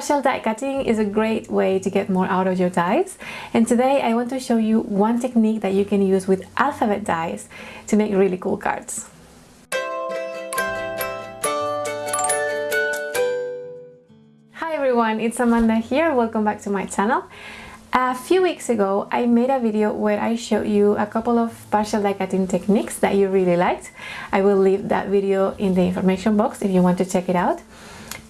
Partial die cutting is a great way to get more out of your dies and today I want to show you one technique that you can use with alphabet dies to make really cool cards. Hi everyone, it's Amanda here, welcome back to my channel. A few weeks ago I made a video where I showed you a couple of partial die cutting techniques that you really liked. I will leave that video in the information box if you want to check it out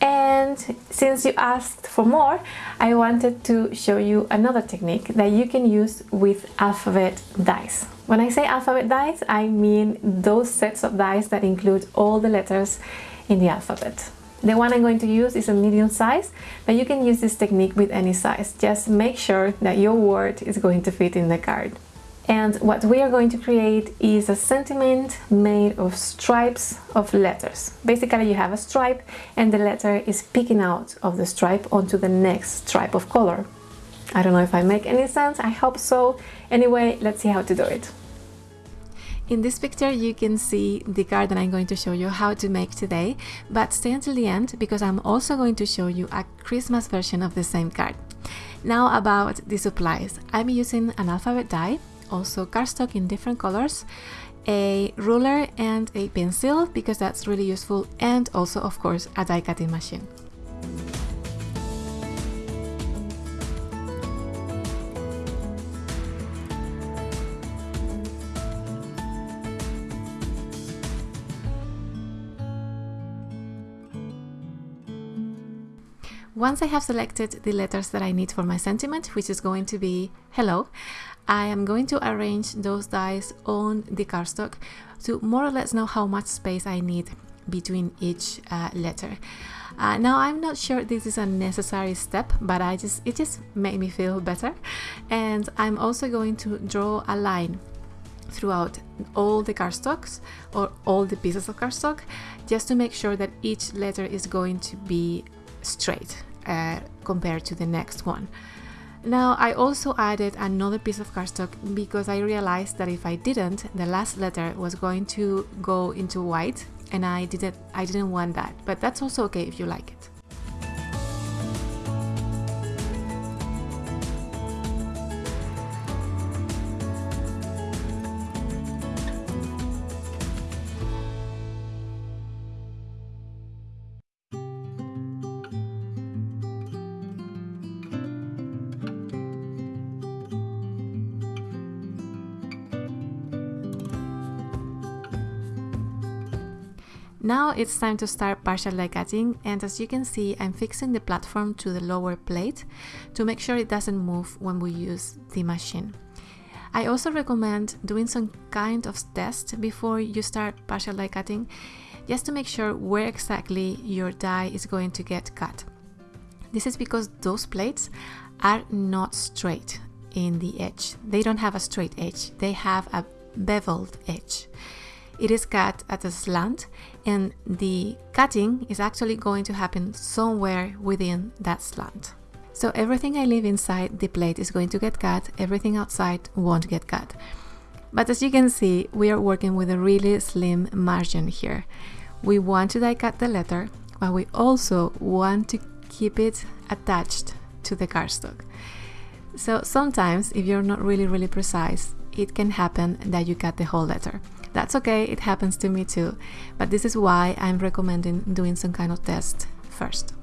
and since you asked for more I wanted to show you another technique that you can use with alphabet dies. When I say alphabet dies, I mean those sets of dies that include all the letters in the alphabet. The one I'm going to use is a medium size, but you can use this technique with any size. Just make sure that your word is going to fit in the card. And what we are going to create is a sentiment made of stripes of letters. Basically you have a stripe and the letter is peeking out of the stripe onto the next stripe of color. I don't know if I make any sense, I hope so. Anyway, let's see how to do it. In this picture you can see the card that I'm going to show you how to make today, but stay until the end because I'm also going to show you a Christmas version of the same card. Now about the supplies. I'm using an alphabet die also cardstock in different colors, a ruler and a pencil because that's really useful and also of course a die cutting machine. Once I have selected the letters that I need for my sentiment, which is going to be hello, I am going to arrange those dies on the cardstock to more or less know how much space I need between each uh, letter. Uh, now I'm not sure this is a necessary step, but I just it just made me feel better. And I'm also going to draw a line throughout all the cardstocks or all the pieces of cardstock just to make sure that each letter is going to be straight uh, compared to the next one. Now I also added another piece of cardstock because I realized that if I didn't, the last letter was going to go into white and I didn't I didn't want that, but that's also okay if you like it. Now it's time to start partial die cutting and as you can see I'm fixing the platform to the lower plate to make sure it doesn't move when we use the machine. I also recommend doing some kind of test before you start partial die cutting just to make sure where exactly your die is going to get cut. This is because those plates are not straight in the edge. They don't have a straight edge, they have a beveled edge it is cut at a slant and the cutting is actually going to happen somewhere within that slant. So everything I leave inside the plate is going to get cut, everything outside won't get cut. But as you can see, we are working with a really slim margin here. We want to die cut the letter, but we also want to keep it attached to the cardstock. So sometimes, if you're not really, really precise, it can happen that you cut the whole letter. That's okay, it happens to me too, but this is why I'm recommending doing some kind of test first.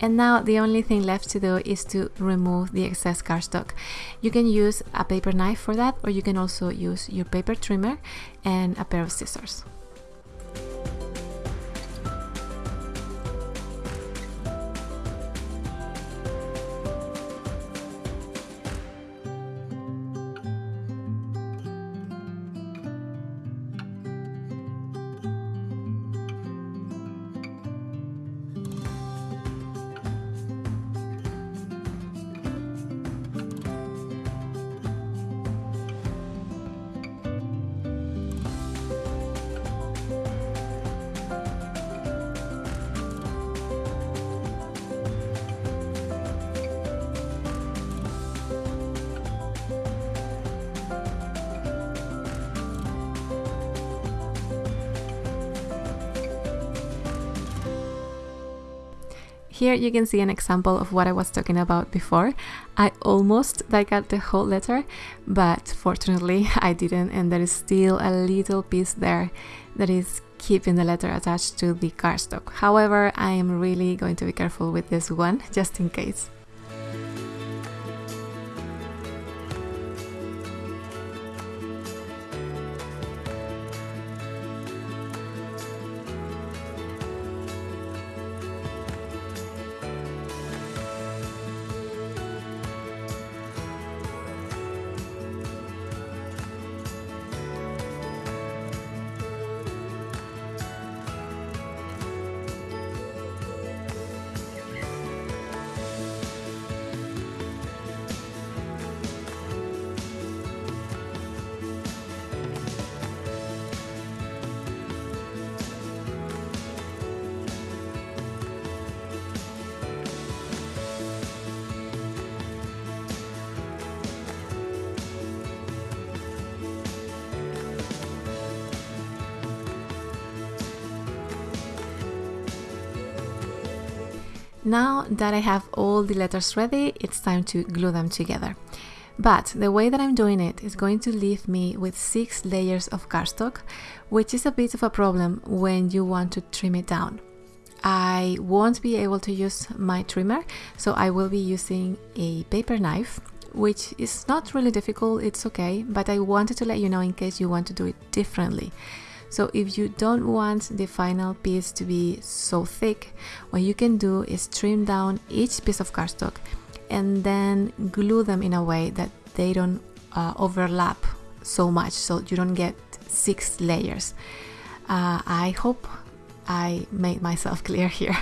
And now the only thing left to do is to remove the excess cardstock. You can use a paper knife for that or you can also use your paper trimmer and a pair of scissors. Here you can see an example of what I was talking about before. I almost cut the whole letter, but fortunately I didn't and there is still a little piece there that is keeping the letter attached to the cardstock. However, I am really going to be careful with this one, just in case. Now that I have all the letters ready, it's time to glue them together. But the way that I'm doing it is going to leave me with six layers of cardstock, which is a bit of a problem when you want to trim it down. I won't be able to use my trimmer, so I will be using a paper knife, which is not really difficult, it's okay, but I wanted to let you know in case you want to do it differently. So if you don't want the final piece to be so thick, what you can do is trim down each piece of cardstock and then glue them in a way that they don't uh, overlap so much so you don't get six layers. Uh, I hope I made myself clear here.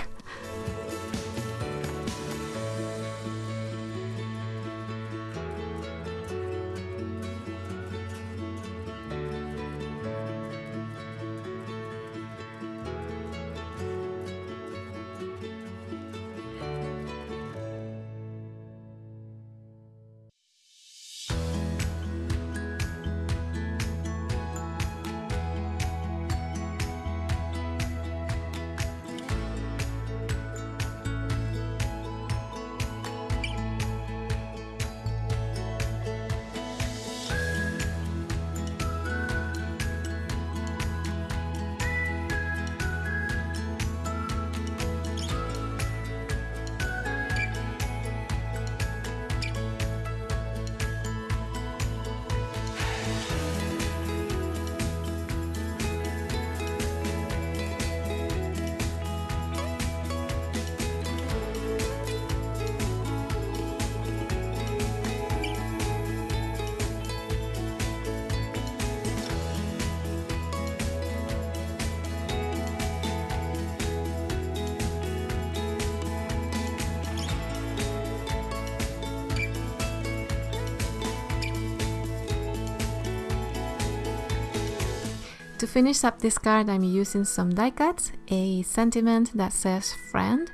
To finish up this card I'm using some die cuts, a sentiment that says friend,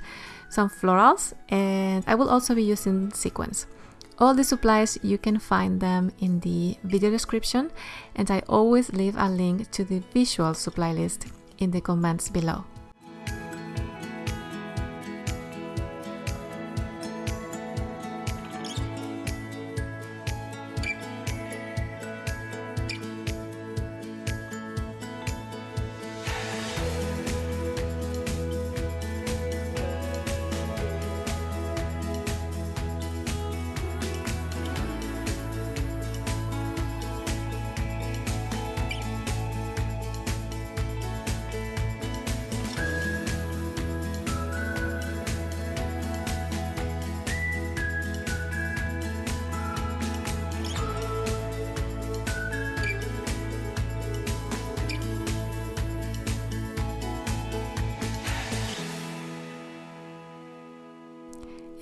some florals and I will also be using sequins. All the supplies you can find them in the video description and I always leave a link to the visual supply list in the comments below.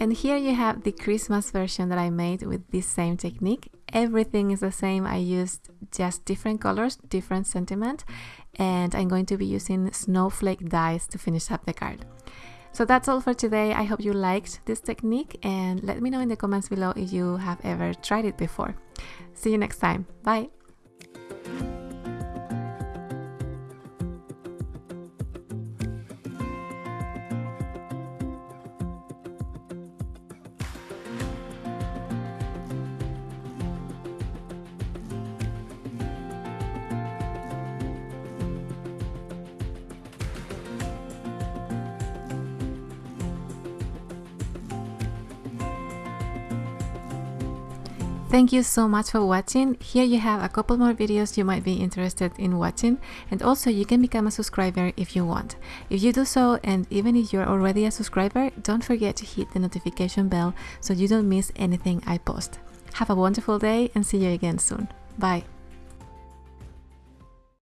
And here you have the Christmas version that I made with this same technique. Everything is the same. I used just different colors, different sentiment, and I'm going to be using snowflake dies to finish up the card. So that's all for today. I hope you liked this technique and let me know in the comments below if you have ever tried it before. See you next time. Bye! Thank you so much for watching. Here you have a couple more videos you might be interested in watching and also you can become a subscriber if you want. If you do so and even if you're already a subscriber, don't forget to hit the notification bell so you don't miss anything I post. Have a wonderful day and see you again soon. Bye.